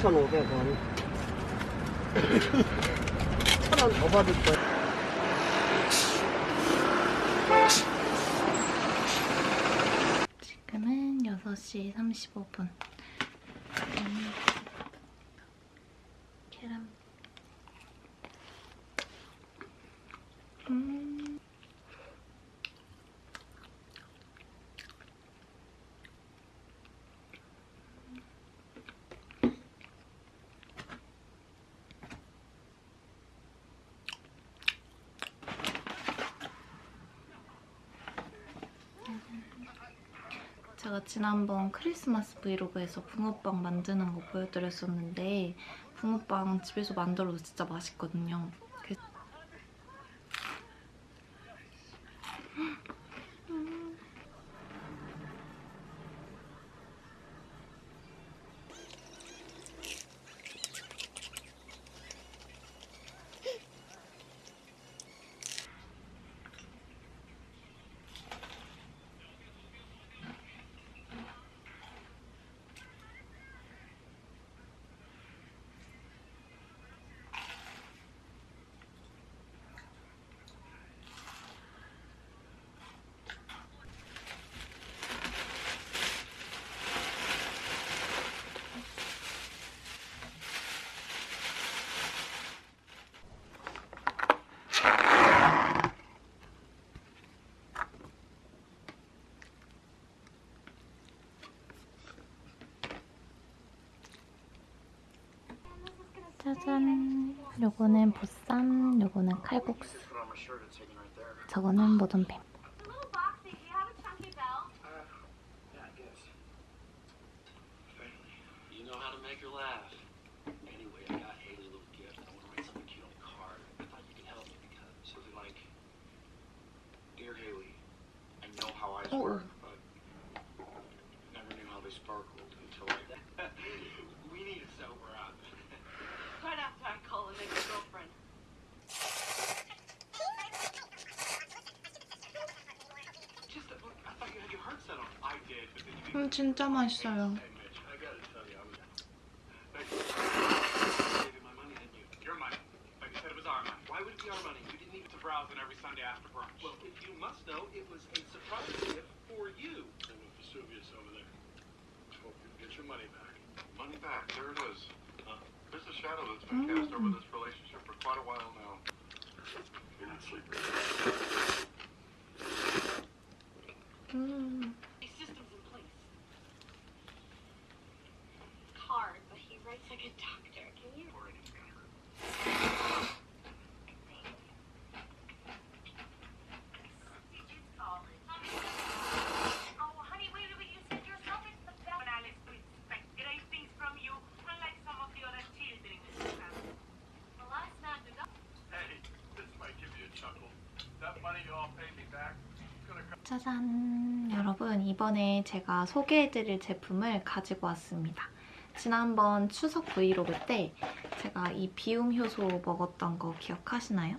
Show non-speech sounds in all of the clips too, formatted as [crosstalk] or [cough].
2,500원. 천원 더 받을 거야. 지금은 6시 35분. 음, 계란. 음. 제가 지난번 크리스마스 브이로그에서 붕어빵 만드는 거 보여드렸었는데 붕어빵 집에서 만들어도 진짜 맛있거든요. 그래서 짜잔! 요거는 보쌈, 요거는 칼국수. 저거는 모둠뱀. little 진짜 맛있어요. 짜잔! 여러분, 이번에 제가 소개해드릴 제품을 가지고 왔습니다. 지난번 추석 브이로그 때 제가 이 비움 효소 먹었던 거 기억하시나요?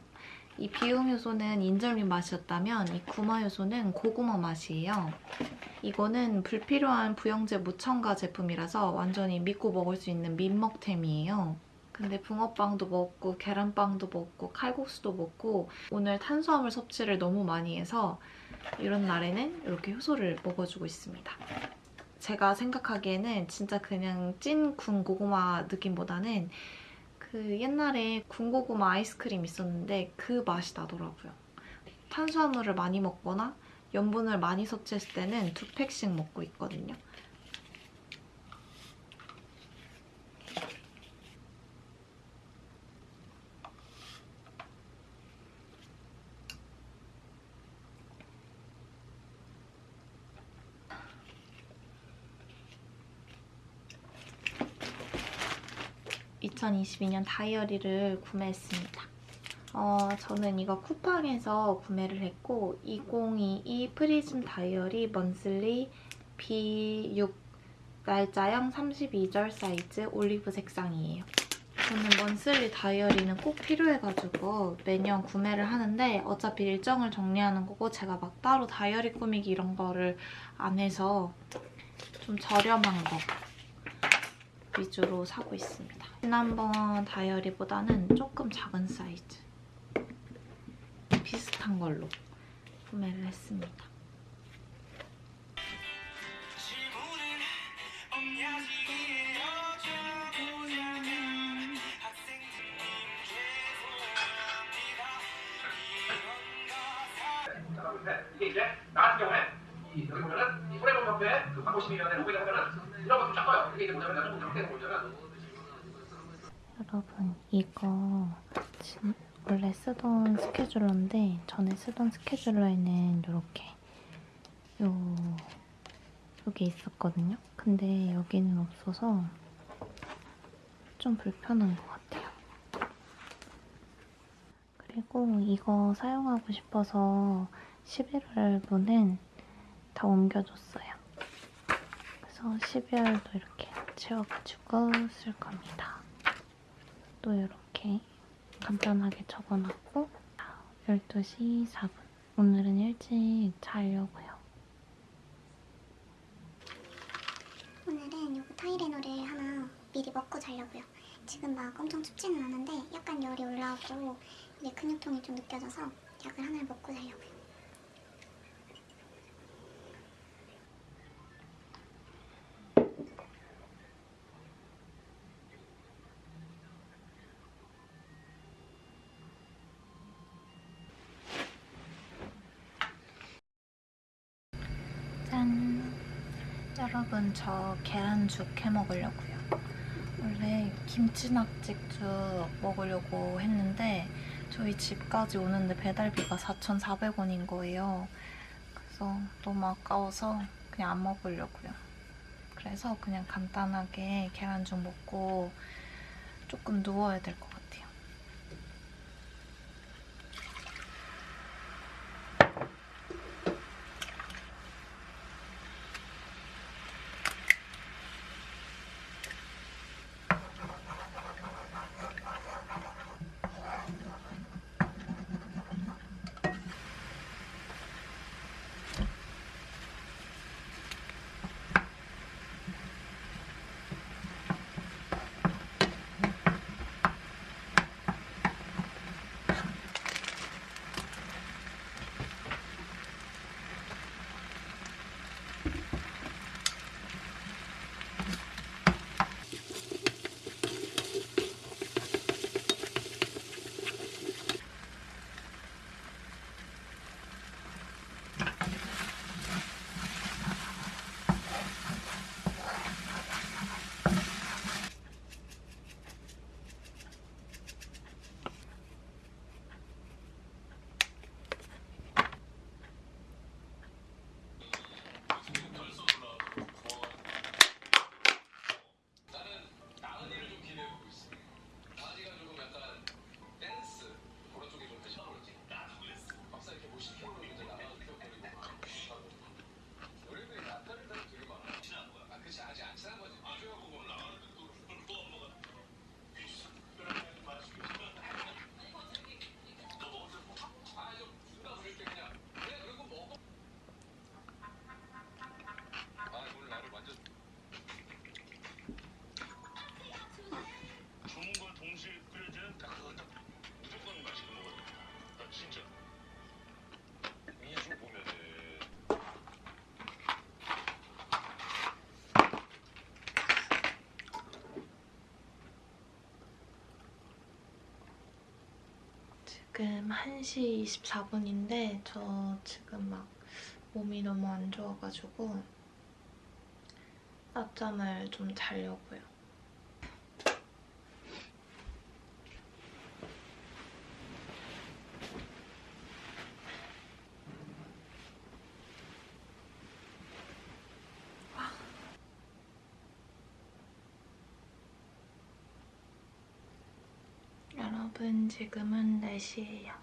이 비움 효소는 인절미 맛이었다면 이 구마 효소는 고구마 맛이에요. 이거는 불필요한 부영제 무첨가 제품이라서 완전히 믿고 먹을 수 있는 민먹템이에요. 근데 붕어빵도 먹고 계란빵도 먹고 칼국수도 먹고 오늘 탄수화물 섭취를 너무 많이 해서 이런 날에는 이렇게 효소를 먹어주고 있습니다. 제가 생각하기에는 진짜 그냥 찐 군고구마 느낌보다는 그 옛날에 군고구마 아이스크림 있었는데 그 맛이 나더라고요. 탄수화물을 많이 먹거나 염분을 많이 섭취했을 때는 두 팩씩 먹고 있거든요. (2022년) 다이어리를 구매했습니다. 어, 저는 이거 쿠팡에서 구매를 했고 2022 프리즘 다이어리 monthly B6 날짜형 32절 사이즈 올리브 색상이에요. 저는 monthly 다이어리는 꼭 필요해가지고 매년 구매를 하는데 어차피 일정을 정리하는 거고 제가 막 따로 다이어리 꾸미기 이런 거를 안 해서 좀 저렴한 거 위주로 사고 있습니다. 지난번 다이어리보다는 조금 작은 사이즈 비슷한 걸로 구매를 했습니다. 이게 이제 나 같은 경우에 이 여기 보면은 이 손해본 협회 그 광고심의위원회 로그인 하면은 여러분 이거 진- 원래 쓰던 스케줄러인데 전에 쓰던 스케줄러에는 이렇게 요 여기 있었거든요. 근데 여기는 없어서 좀 불편한 것 같아요. 그리고 이거 사용하고 싶어서 11월분은 다 옮겨줬어요. 그래서 12월도 이렇게 채워가지고 쓸 겁니다. 또 이렇게 간단하게 적어놨고 12시 4분 오늘은 일찍 자려고요. 오늘은 요거 타이레놀을 하나 미리 먹고 자려고요. 지금 막 엄청 춥지는 않은데 약간 열이 올라오고 이제 근육통이 좀 느껴져서 약을 하나를 먹고 자려고요. 짠! 여러분 저 계란죽 해 먹으려고요. 원래 김치낙지죽 먹으려고 했는데 저희 집까지 오는데 배달비가 4,400원인 거예요. 그래서 너무 아까워서 그냥 안 먹으려고요. 그래서 그냥 간단하게 계란죽 먹고 조금 누워야 될 것 같아요. 지금 1시 24분인데 저 지금 막 몸이 너무 안 좋아가지고 낮잠을 좀 자려고요. 지금은 날씨예요.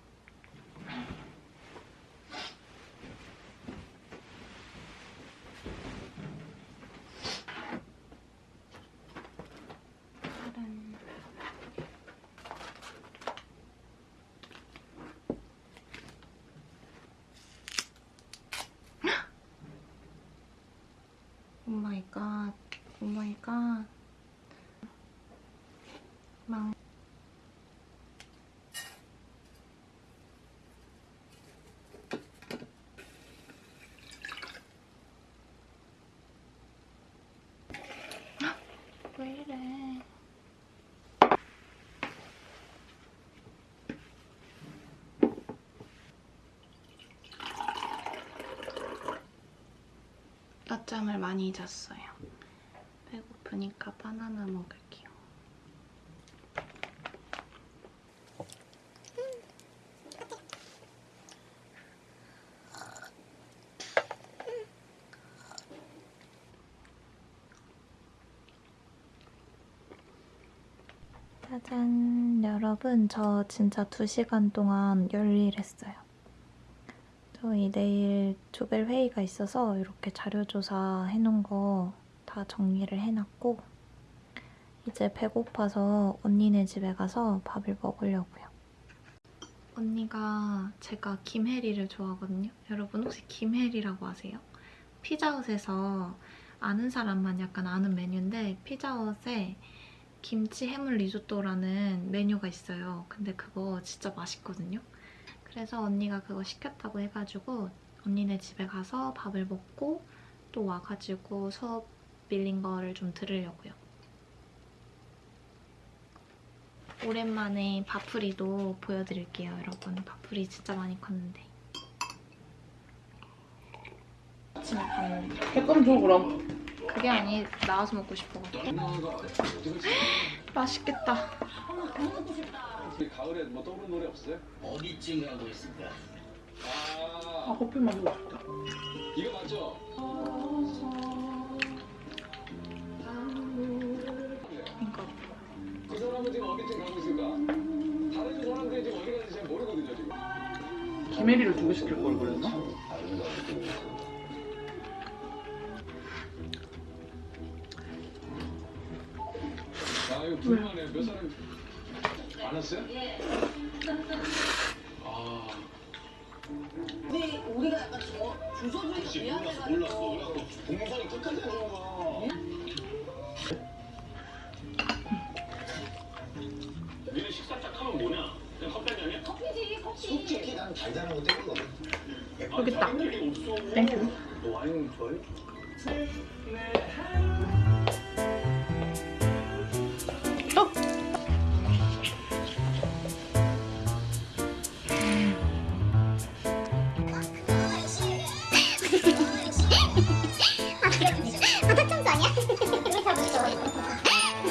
오마이갓 오마이갓 [gasps] oh oh 망 낮잠을 많이 잤어요. 배고프니까 바나나 먹을게요. 짜잔 여러분 저 진짜 2시간 동안 열일했어요. 저희 내일 조별 회의가 있어서 이렇게 자료조사 해놓은 거 다 정리를 해놨고 이제 배고파서 언니네 집에 가서 밥을 먹으려고요. 언니가 제가 김혜리를 좋아하거든요. 여러분 혹시 김혜리라고 아세요? 피자헛에서 아는 사람만 약간 아는 메뉴인데 피자헛에 김치 해물 리조또라는 메뉴가 있어요. 근데 그거 진짜 맛있거든요. 그래서 언니가 그거 시켰다고 해가지고 언니네 집에 가서 밥을 먹고 또 와가지고 수업 밀린 거를 좀 들으려고요. 오랜만에 밥풀이도 보여드릴게요, 여러분. 밥풀이 진짜 많이 컸는데. 아침에 봤는데. 색감 줘 그럼. 그게 아니 나와서 먹고 싶어가지고. [gasps] 맛있겠다. 가을에 뭐 떠오르는 노래 없어요? 어디쯤 가고 있을까? 아 아 커피 마시고 싶다. 이거 맞죠? 이거. 그 사람은 지금 어디쯤 가고 있을까? 다른 사람들이 지금 어디 가는지 잘 모르거든요 지금. 김혜리를 두개 시킬 걸 그랬나? 안 왔어요? 아 우리 우리가 약간 저 몰랐어 미안해가지고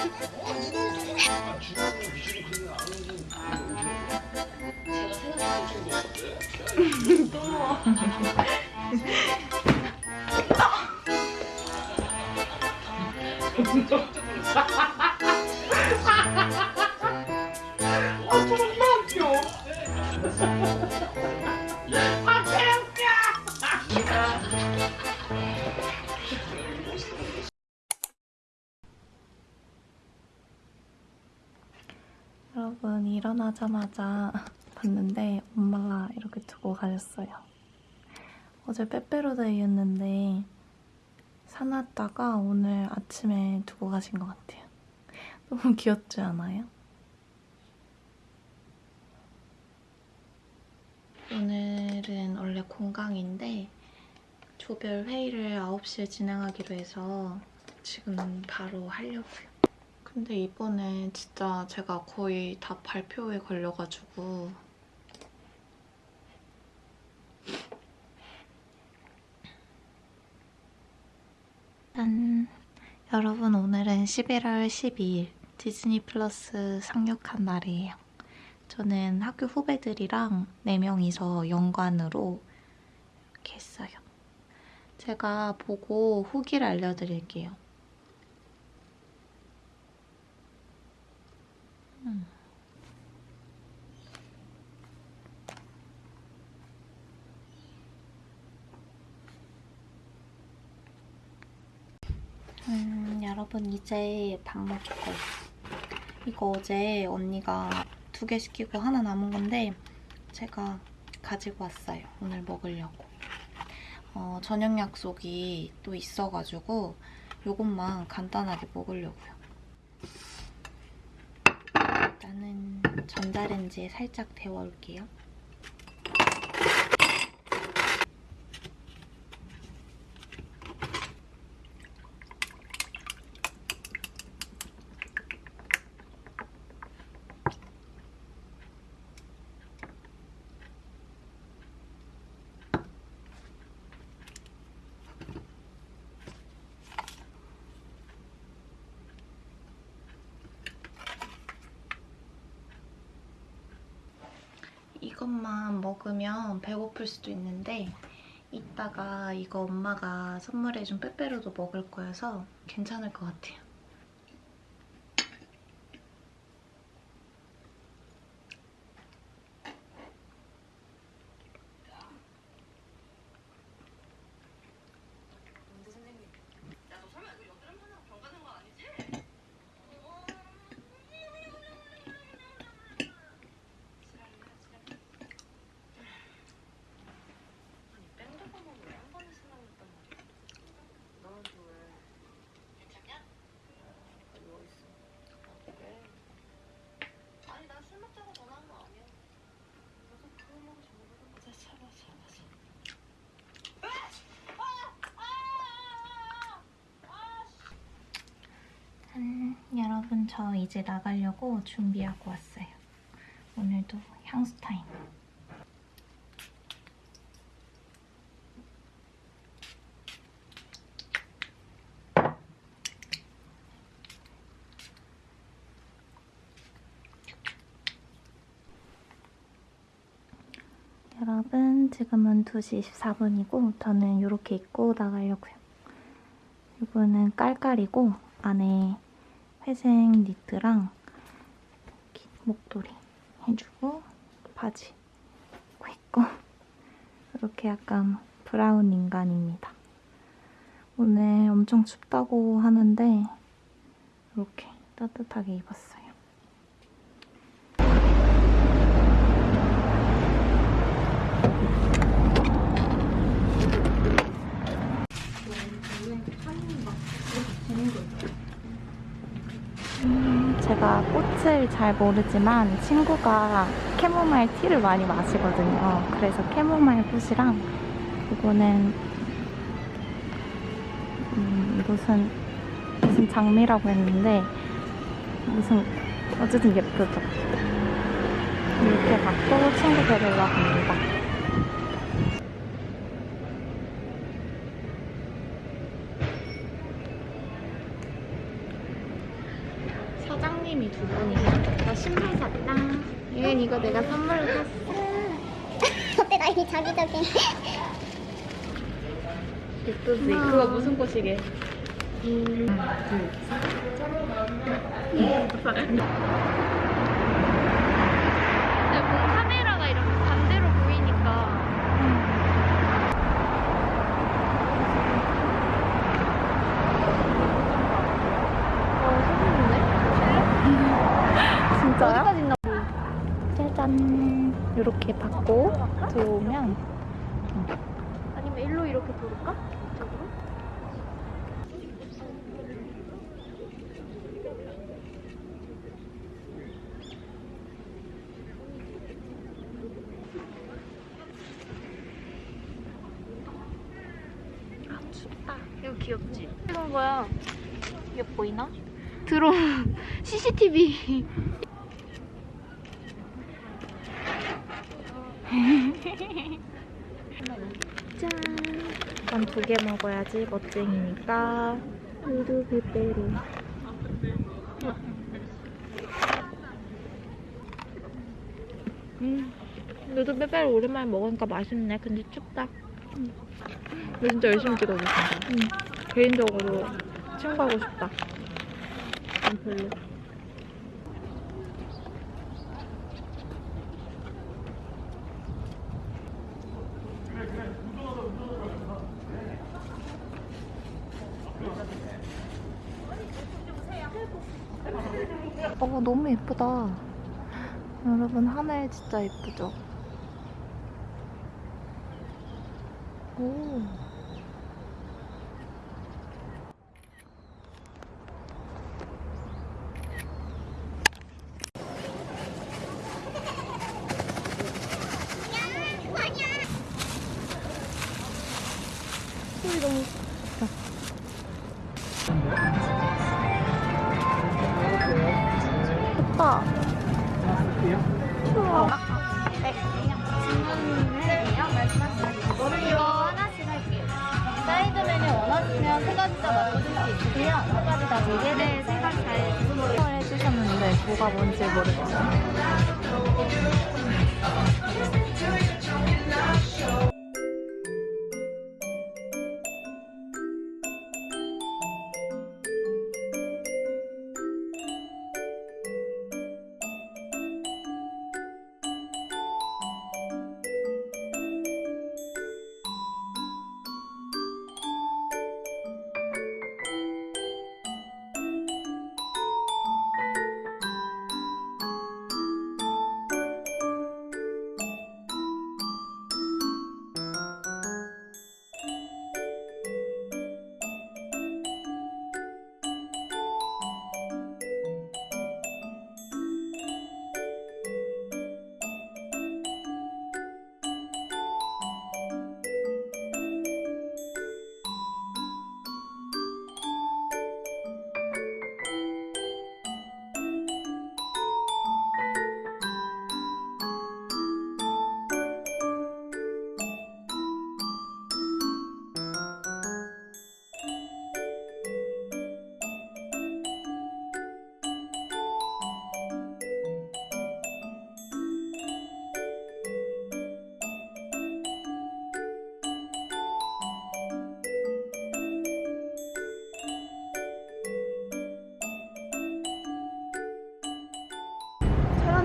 제가 생각했을 때좀 무서운데? 또 먹어. 어제 빼빼로데이였는데 사놨다가 오늘 아침에 두고 가신 것 같아요. [laughs] 너무 귀엽지 않아요? 오늘은 원래 공강인데 조별 회의를 9시에 진행하기로 해서 지금 바로 하려고요. 근데 이번에 진짜 제가 거의 다 발표에 걸려가지고 짠! 여러분 오늘은 11월 12일 디즈니 플러스 상륙한 날이에요. 저는 학교 후배들이랑 4명이서 연관으로 이렇게 했어요. 제가 보고 후기를 알려드릴게요. 음, 여러분 이제 밥 먹을 거예요. 이거 어제 언니가 두 개 시키고 하나 남은 건데 제가 가지고 왔어요. 오늘 먹으려고. 어, 저녁 약속이 또 있어가지고 이것만 간단하게 먹으려고요. 일단은 전자레인지에 살짝 데워올게요. 이것만 먹으면 배고플 수도 있는데 이따가 이거 엄마가 선물해준 빼빼로도 먹을 거여서 괜찮을 것 같아요. 야너 설마 이거 여드름 하나 병 가는 거 아니지? 아니 뺑도가 먹으한 번에 생각났단 말이야 너한테 왜 괜찮냐? 누워있어 아 그래? 아니 난 술 먹자고 전화한 거 아니야 너도 그거만 전화하는 거자 참아 참아 참아 짠! 여러분 저 이제 나가려고 준비하고 왔어요. 오늘도 향수 타임. 여러분 지금은 2시 24분이고 저는 이렇게 입고 나가려고요. 이거는 깔깔이고 안에 회색 니트랑 이렇게 목도리 해주고 바지 있고 이렇게 약간 브라운 인간입니다. 오늘 엄청 춥다고 하는데 이렇게 따뜻하게 입었어요. 음, 제가 꽃을 잘 모르지만 친구가 캐모마일 티를 많이 마시거든요. 그래서 캐모마일 꽃이랑 이거는 음, 무슨 무슨 장미라고 했는데 무슨 어쨌든 예쁘죠. 이렇게 받고 친구 데리러 갑니다. 사장님이 두 분이에요. 나 신발 샀다. 얘는 이거 내가 선물로 샀어. 어때 나 이미 자기적인 예쁘지? 그거 무슨 꽃이게? 근데 뭔 카메라가 이렇게 반대로 보이니까 진짜요? 짜잔. 이렇게 받고 들어오면 아니면 일로 이렇게 돌을까? 이쪽으로? 아 춥다. 이거 귀엽지? 이건 거야 이게 보이나? 드론 [laughs] CCTV 짠. 이건 두개 먹어야지 멋쟁이니까. 우두 빼빼로. 음, 누드 빼빼로 오랜만에 먹으니까 맛있네. 근데 춥다. 음. 너 진짜 열심히 찍어줬어. 응. 개인적으로 친구하고 싶다. 난 별로. 어, 너무 예쁘다. 여러분, 하늘 진짜 예쁘죠? 오.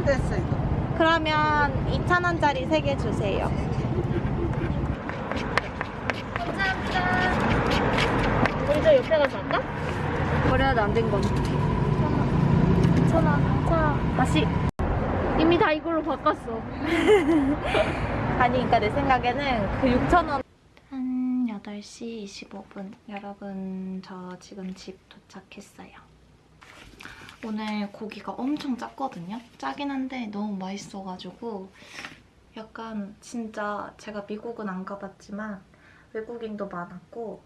됐어 이거. 그러면 2,000원짜리 3개 주세요. 감사합니다. 우리 저 옆에 가서 할까? 거래도 안된 건. 2,000원. 자, 다시. 이미 다 이걸로 바꿨어. [laughs] 아니, 그러니까 내 생각에는 그 6,000원. 한 8시 25분. 여러분, 저 지금 집 도착했어요. 오늘 고기가 엄청 짰거든요? 짜긴 한데 너무 맛있어가지고 약간 진짜 제가 미국은 안 가봤지만 외국인도 많았고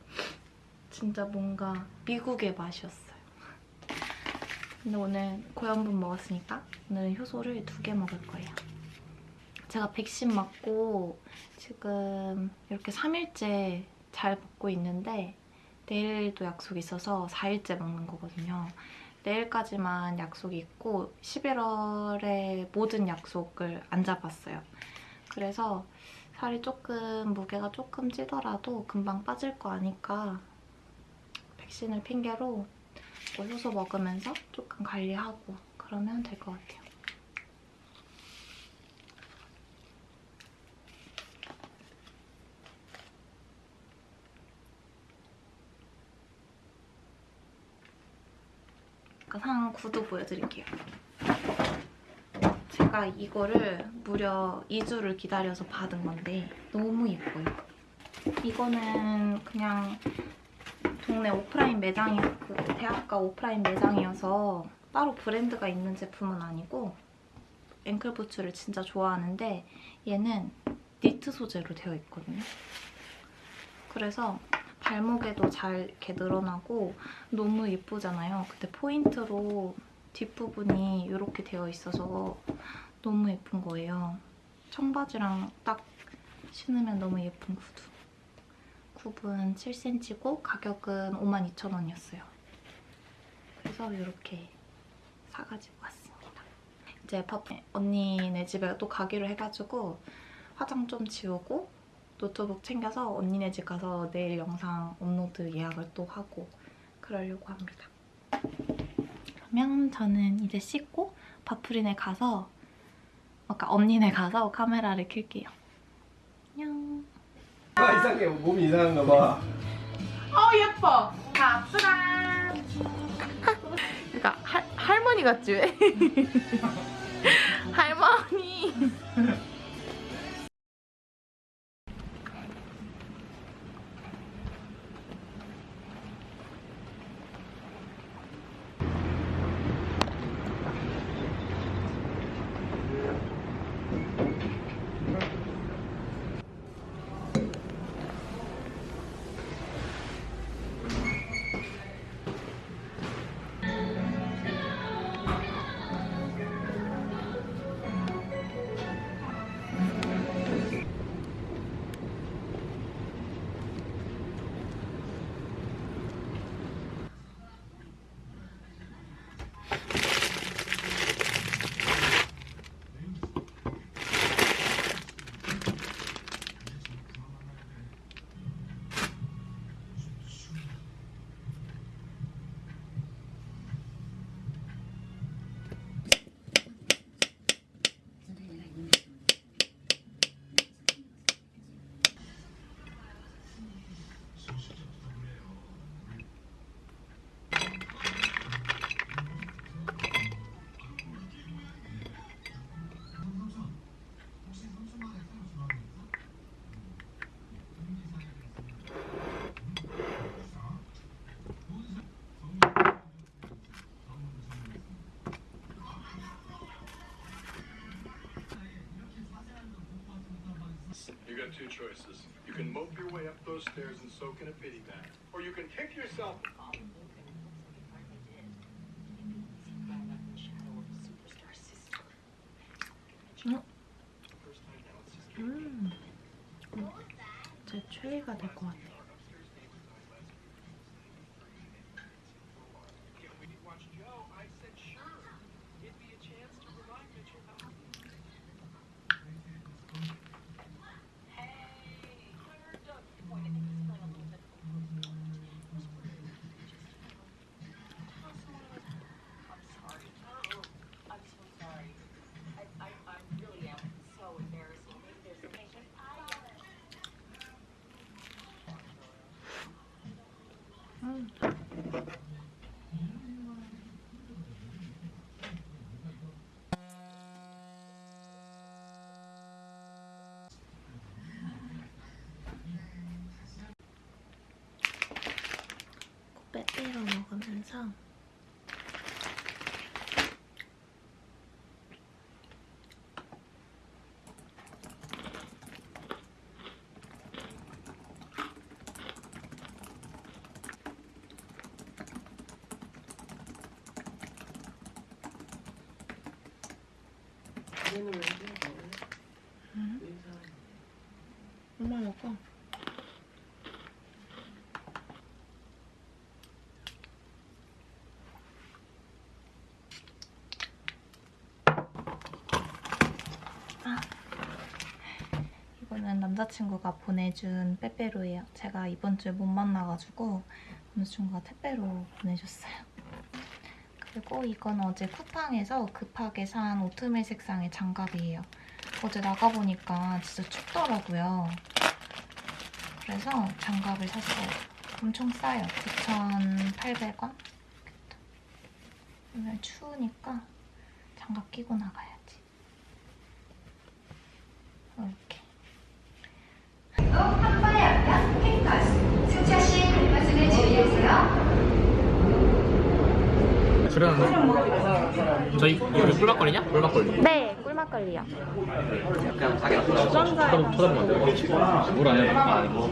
진짜 뭔가 미국의 맛이었어요. 근데 오늘 고연분 먹었으니까 오늘 효소를 두 개 먹을 거예요. 제가 백신 맞고 지금 이렇게 3일째 잘 먹고 있는데 내일도 약속이 있어서 4일째 먹는 거거든요. 내일까지만 약속이 있고 11월에 모든 약속을 안 잡았어요. 그래서 살이 조금 무게가 조금 찌더라도 금방 빠질 거 아니까 백신을 핑계로 뭐 효소 먹으면서 조금 관리하고 그러면 될 것 같아요. 아까 산 구두 보여드릴게요. 제가 이거를 무려 2주를 기다려서 받은 건데 너무 예뻐요. 이거는 그냥 동네 오프라인 매장이 그 대학가 오프라인 매장이어서 따로 브랜드가 있는 제품은 아니고 앵클 부츠를 진짜 좋아하는데 얘는 니트 소재로 되어 있거든요. 그래서 발목에도 잘 이렇게 늘어나고 너무 예쁘잖아요. 근데 포인트로 뒷부분이 이렇게 되어 있어서 너무 예쁜 거예요. 청바지랑 딱 신으면 너무 예쁜 구두. 굽은 7cm고 가격은 52,000원이었어요. 그래서 이렇게 사가지고 왔습니다. 이제 밥 언니네 집에 또 가기로 해가지고 화장 좀 지우고 노트북 챙겨서 언니네 집 가서 내일 영상 업로드 예약을 또 하고 그러려고 합니다. 그러면 저는 이제 씻고 바프린에 가서 아까 언니네 가서 카메라를 켤게요. 안녕. 아 이상해 몸이 이상한가 봐. 어 예뻐. 바프라. 그러니까 할 할머니 같지 왜? [laughs] 할머니. Two choices. You can mope your way up those stairs and soak in a pity bag, or you can kick yourself. 빼빼로 먹으면서 엄마 먹어. 아. 이거는 남자친구가 보내준 빼빼로예요. 제가 이번 주에 못 만나가지고 남자친구가 택배로 보내줬어요. 그리고 이건 어제 쿠팡에서 급하게 산 오트밀 색상의 장갑이에요. 어제 나가보니까 진짜 춥더라고요. 그래서 장갑을 샀어요. 엄청 싸요. 9,800원? 오늘 추우니까 장갑 끼고 나가야지. 저희 여기 꿀막걸리냐? 꿀막걸리 네, 꿀막걸리요. 쳐다보면 안 돼? 물 아니야? 아 이거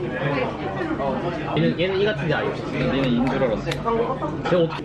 얘는 얘는 이 같은데 아니야 얘는 인 줄 알았어 제가 어떻게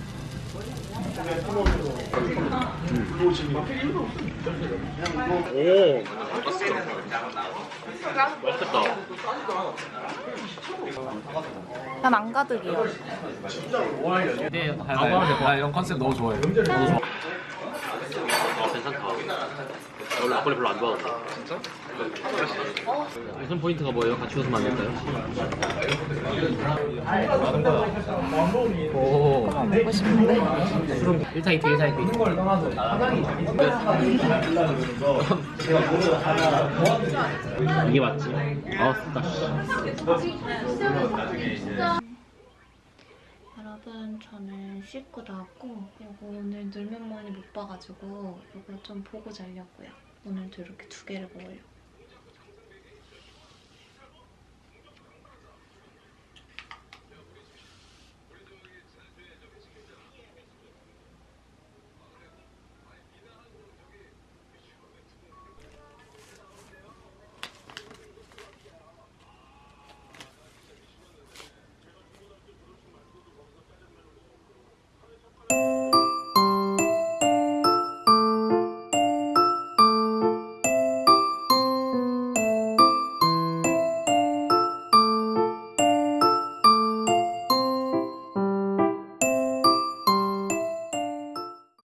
오 맛있겠다 난 안 가득이요. 네, 나 이런 컨셉 너무 좋아해 너무 좋아 아 괜찮다 원래 막걸리 별로 안 좋아하는데 진짜? 우선 포인트가 뭐예요? 같이 안 될까요? 오 먹고 싶은데. 술은 1타 2트 1타 2트 이게 맞지? 아 쓰다 여러분, 저는 씻고 나왔고, 이거 오늘 놀면 뭐니 못 봐가지고, 이거 좀 보고 자려고요. 오늘도 이렇게 두 개를 먹으려고.